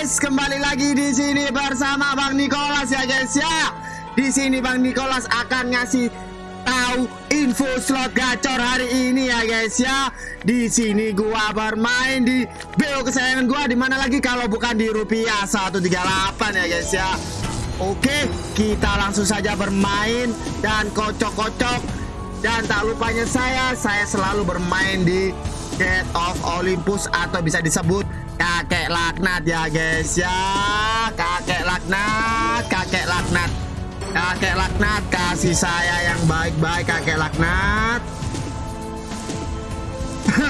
guys, kembali lagi di sini bersama Bang Nicholas ya guys ya. Di sini Bang Nicholas akan ngasih tahu info slot gacor hari ini ya guys ya. Di sini gua bermain di BO kesayangan gua di mana lagi kalau bukan di rupiah 138 ya guys ya. Oke, kita langsung saja bermain dan kocok-kocok dan tak lupanya saya, saya selalu bermain di Gate of Olympus atau bisa disebut kakek laknat ya guys ya. Kakek laknat kakek laknat. Kakek laknat kasih saya yang baik-baik kakek laknat.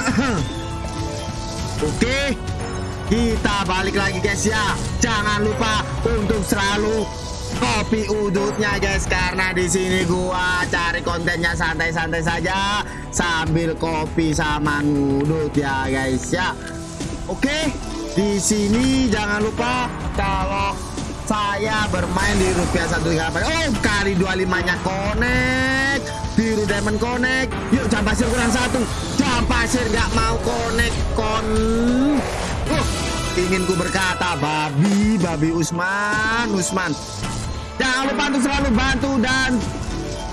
Oke kita balik lagi guys ya. Jangan lupa untuk selalu kopi udutnya guys karena di sini gua cari kontennya santai-santai saja sambil kopi sama ngudut ya guys ya Oke, di sini jangan lupa kalau saya bermain di rupiah satu tiga Oh, kali 25-nya connect. Biru diamond connect. Yuk, jam pasir kurang satu. Jam pasir nggak mau connect. Kon. Uh, ingin ku berkata, babi, babi Usman, Usman. Jangan lupa untuk selalu bantu dan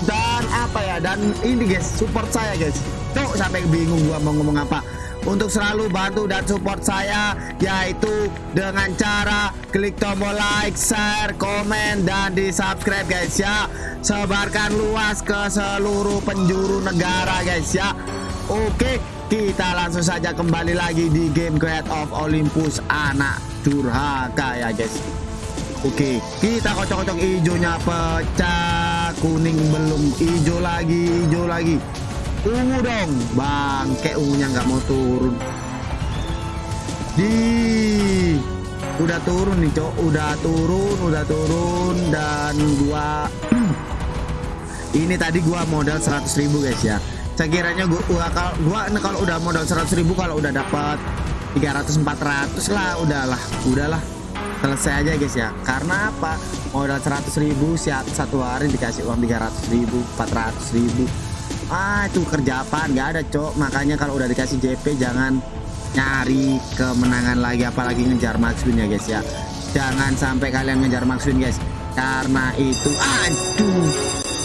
dan apa ya dan ini guys support saya guys. Tuh sampai bingung gua mau ngomong apa. Untuk selalu bantu dan support saya yaitu dengan cara klik tombol like, share, komen dan di subscribe guys ya. Sebarkan luas ke seluruh penjuru negara guys ya. Oke kita langsung saja kembali lagi di game Create of Olympus anak durhaka ya guys Oke, kita kocok-kocok hijaunya pecah, kuning belum, hijau lagi, hijau lagi. Ungu dong bangke ungunya nggak mau turun. Di udah turun nih cok. Udah turun udah turun dan gua ini tadi gua modal 100.000 guys ya. Sekiranya gua gua kalau gua kalau udah modal 100.000 kalau udah dapat 300 400 lah udahlah udahlah selesai aja guys ya. Karena apa? Modal 100.000 siap satu hari dikasih uang 300.000 400.000 ah itu kerja apa nggak ada cok. Makanya kalau udah dikasih JP jangan nyari kemenangan lagi. Apalagi ngejar maksudnya guys ya. Jangan sampai kalian ngejar maksudnya guys. Karena itu aduh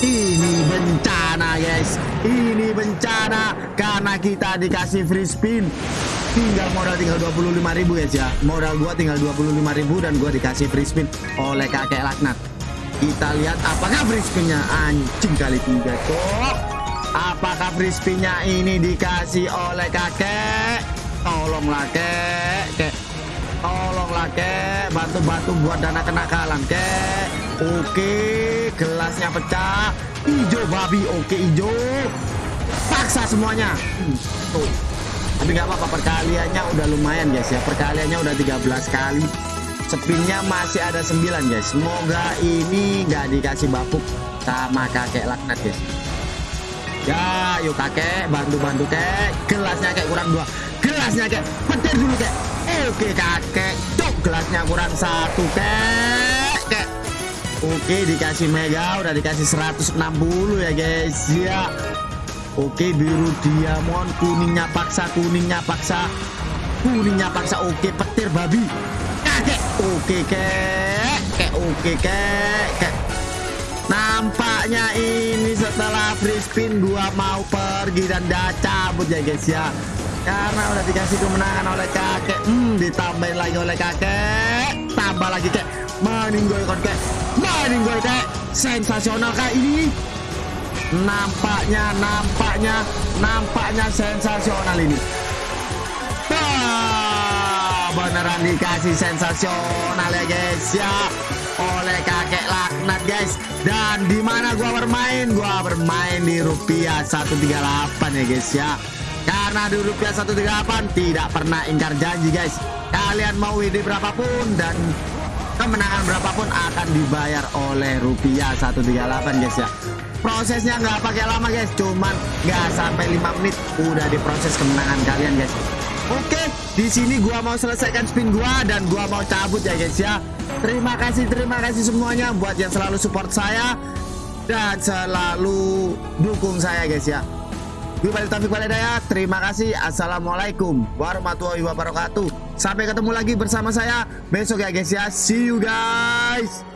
ini bencana guys. Ini bencana. Karena kita dikasih free spin tinggal modal tinggal 25.000 guys ya modal gua tinggal 25.000 dan gua dikasih free spin oleh kakek laknat kita lihat apakah free spinnya anjing kali tiga cok Apakah frisbee-nya ini dikasih oleh kakek? Tolonglah kek, kek. Tolonglah kek, bantu-bantu buat dana kenakalan kek. Oke, gelasnya pecah. Ijo babi, oke ijo. Paksa semuanya. Hmm, tuh. Tapi nggak apa-apa perkaliannya udah lumayan guys ya. Perkaliannya udah 13 kali. Spinnya masih ada 9 guys. Semoga ini nggak dikasih bapuk sama kakek laknat guys. Ya, yuk kakek, bantu-bantu kek. Gelasnya kayak kurang dua. Gelasnya kayak petir dulu kek. Oke kakek, cok gelasnya kurang satu kek. Kek. Oke dikasih mega, udah dikasih 160 ya guys. Ya. Oke biru diamond, kuningnya paksa, kuningnya paksa. Kuningnya paksa. Oke petir babi. Kakek. Oke kek. Kek oke kek. Kek. Nampaknya ini setelah free spin gua mau pergi dan dah cabut ya guys ya. Karena udah dikasih kemenangan oleh kakek. Hmm, ditambahin lagi oleh kakek. Tambah lagi kek. Meninggalkan kek. Meninggalkan kek. Sensasional kak ini. Nampaknya, nampaknya, nampaknya sensasional ini. Wah, beneran dikasih sensasional ya guys ya. Oleh kakek laknat guys. Dan di mana gua bermain? Gua bermain di rupiah 138 ya guys ya. Karena di rupiah 138 tidak pernah ingkar janji guys. Kalian mau WD berapapun dan kemenangan berapapun akan dibayar oleh rupiah 138 guys ya prosesnya nggak pakai lama guys cuman nggak sampai 5 menit udah diproses kemenangan kalian guys oke di sini gua mau selesaikan spin gua dan gua mau cabut ya guys ya Terima kasih, terima kasih semuanya buat yang selalu support saya dan selalu dukung saya guys ya. Gue balik Taufik Baledaya. Terima kasih. Assalamualaikum warahmatullahi wabarakatuh. Sampai ketemu lagi bersama saya besok ya guys ya. See you guys.